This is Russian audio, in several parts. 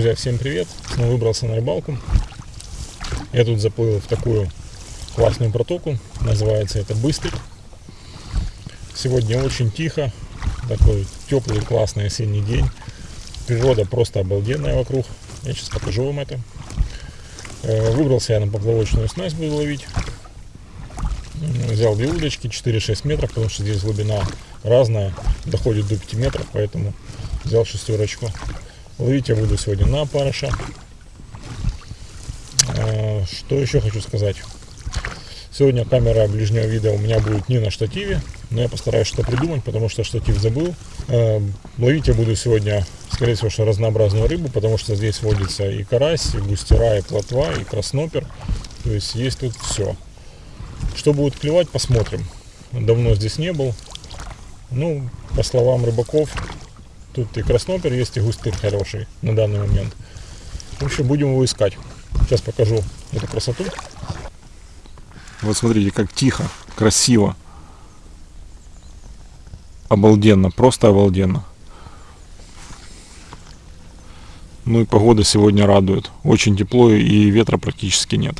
Друзья, всем привет! Снова выбрался на рыбалку. Я тут заплыл в такую классную протоку. Называется это Быстрый. Сегодня очень тихо. Такой теплый, классный осенний день. Природа просто обалденная вокруг. Я сейчас покажу вам это. Э, выбрался я на поплавочную снасть, буду ловить. Взял две удочки, 4-6 метров, потому что здесь глубина разная, доходит до 5 метров, поэтому взял шестерочку. Ловить я буду сегодня на парыша. Что еще хочу сказать. Сегодня камера ближнего вида у меня будет не на штативе, но я постараюсь что придумать, потому что штатив забыл. А, ловить я буду сегодня, скорее всего, что разнообразную рыбу, потому что здесь водится и карась, и густера, и плотва, и краснопер. То есть есть тут все. Что будет клевать, посмотрим. Давно здесь не был. Ну, по словам рыбаков, Тут и краснопер есть, и густыр хороший на данный момент. В общем, будем его искать. Сейчас покажу эту красоту. Вот смотрите, как тихо, красиво. Обалденно, просто обалденно. Ну и погода сегодня радует. Очень тепло и ветра практически нет.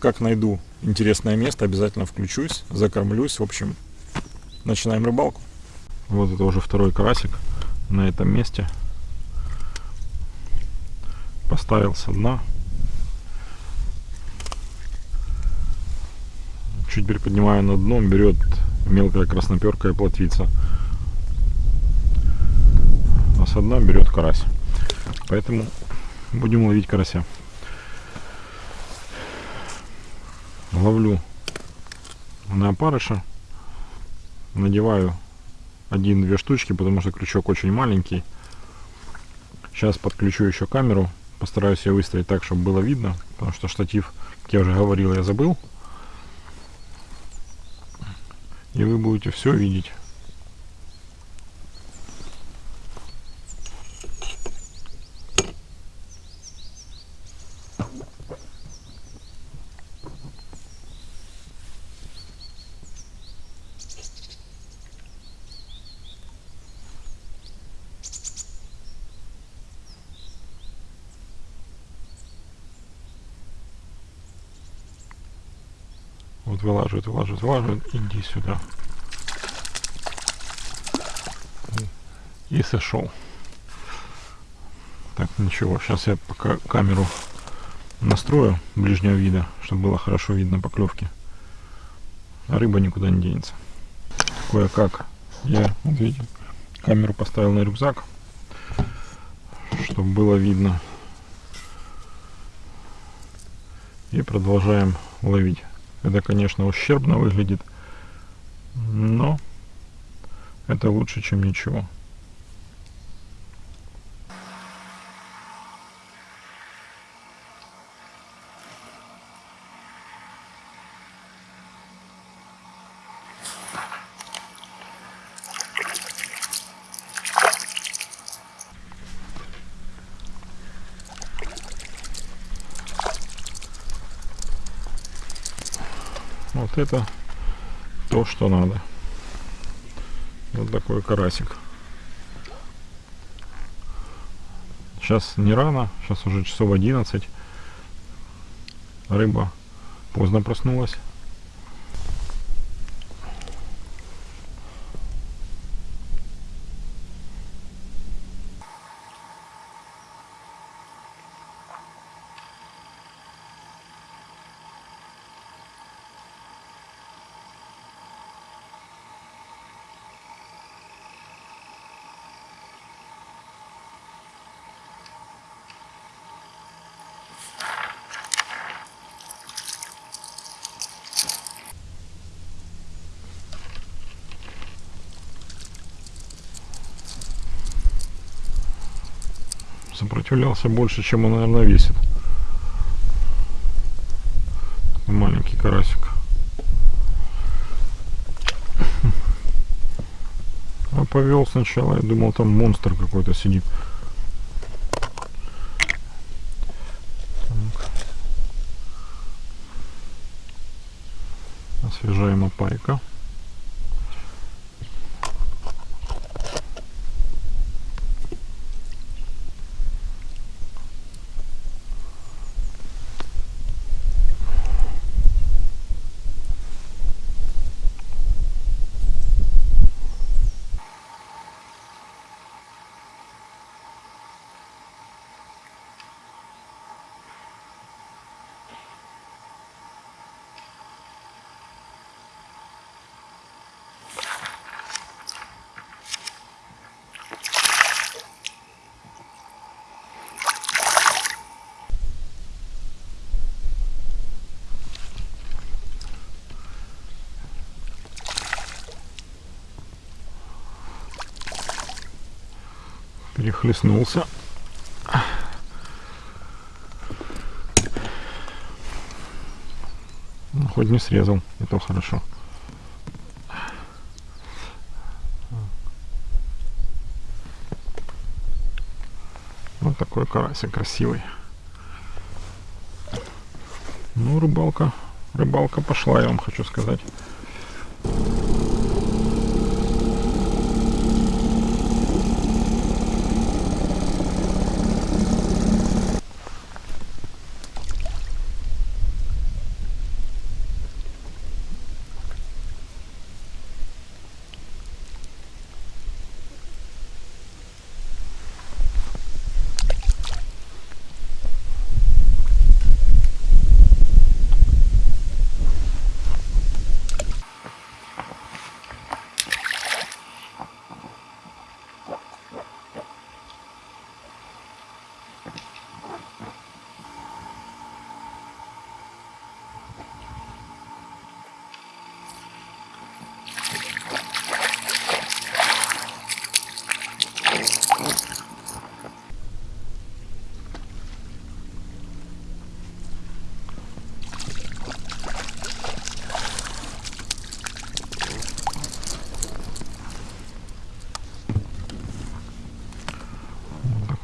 Как найду интересное место, обязательно включусь, закормлюсь. В общем, начинаем рыбалку. Вот это уже второй карасик на этом месте. Поставил со дна. Чуть приподнимаю на дно, берет мелкая красноперка и плотвица. А со дна берет карась. Поэтому будем ловить карася. Ловлю на опарыша. Надеваю один-две штучки, потому что крючок очень маленький. Сейчас подключу еще камеру, постараюсь ее выставить так, чтобы было видно, потому что штатив, как я уже говорил, я забыл. И вы будете все видеть. Вот вылаживает, вылаживает, вылаживает. Иди сюда. И сошел. Так, ничего. Сейчас я пока камеру настрою ближнего вида, чтобы было хорошо видно поклевки. А рыба никуда не денется. Кое-как я, вот видите, камеру поставил на рюкзак, чтобы было видно. И продолжаем ловить. Это, конечно, ущербно выглядит, но это лучше, чем ничего. Это то, что надо. Вот такой карасик. Сейчас не рано, сейчас уже часов 11. Рыба поздно проснулась. Сопротивлялся больше, чем он, наверное, весит. Маленький карасик. А повел сначала, я думал, там монстр какой-то сидит. Освежаем опайка. Перехлестнулся. Ну, хоть не срезал, и то хорошо. Вот такой карасик красивый. Ну, рыбалка, рыбалка пошла, я вам хочу сказать.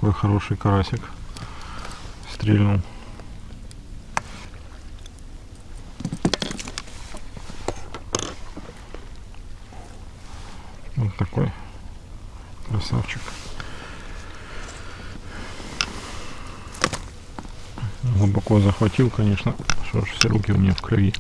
Такой хороший карасик стрельнул. Вот такой красавчик. Глубоко захватил, конечно, что ж все руки у меня в крови.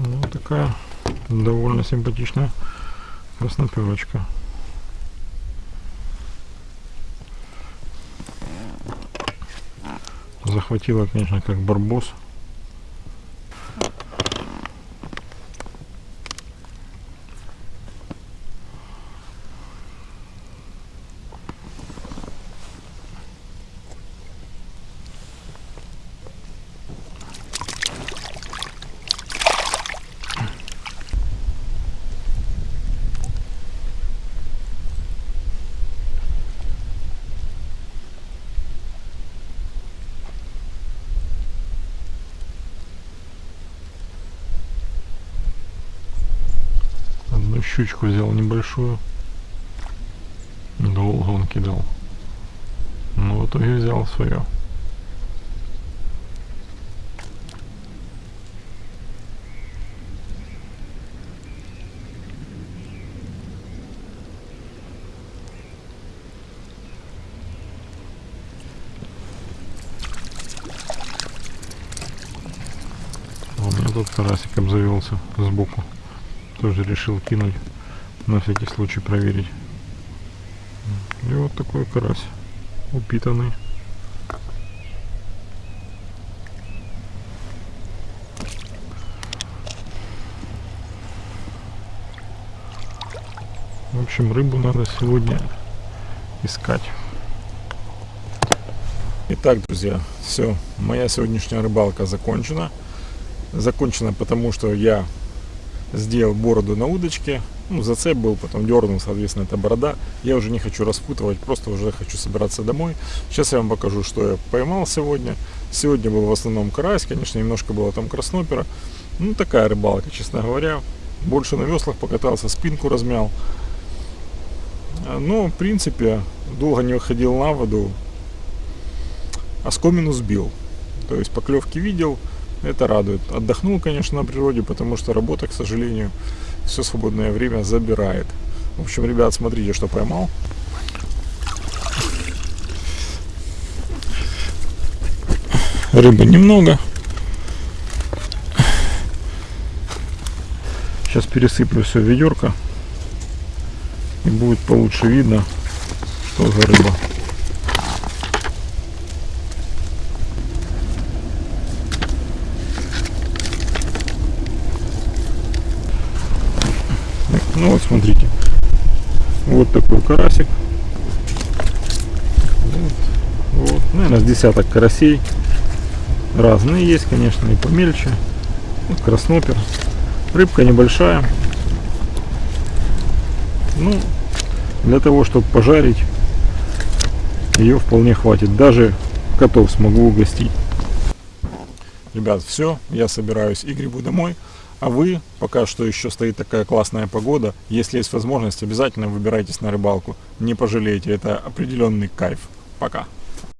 Ну, такая довольно симпатичная красноперочка. Захватила, конечно, как барбос. Щучку взял небольшую. Долго он кидал. Но в итоге взял свое. А тут карасик обзавелся сбоку. Тоже решил кинуть на всякий случай проверить. И вот такой карась упитанный. В общем, рыбу надо сегодня искать. Итак, друзья, все, моя сегодняшняя рыбалка закончена. Закончена потому, что я сделал бороду на удочке. Ну, зацеп был, потом дернул, соответственно, это борода. Я уже не хочу распутывать, просто уже хочу собираться домой. Сейчас я вам покажу, что я поймал сегодня. Сегодня был в основном карась, конечно, немножко было там краснопера. Ну, такая рыбалка, честно говоря. Больше на веслах покатался, спинку размял. Но, в принципе, долго не выходил на воду. Оскомину сбил. То есть поклевки видел, это радует. Отдохнул, конечно, на природе, потому что работа, к сожалению, все свободное время забирает. В общем, ребят, смотрите, что поймал. Рыбы немного. Сейчас пересыплю все в ведерко. И будет получше видно, что за рыба. Ну вот смотрите. Вот такой карасик. Вот, вот. Наверное, с десяток карасей. Разные есть, конечно, и помельче. Вот краснопер. Рыбка небольшая. Ну, для того, чтобы пожарить, ее вполне хватит. Даже котов смогу угостить. Ребят, все, я собираюсь и грибу домой. А вы, пока что еще стоит такая классная погода, если есть возможность, обязательно выбирайтесь на рыбалку. Не пожалеете, это определенный кайф. Пока.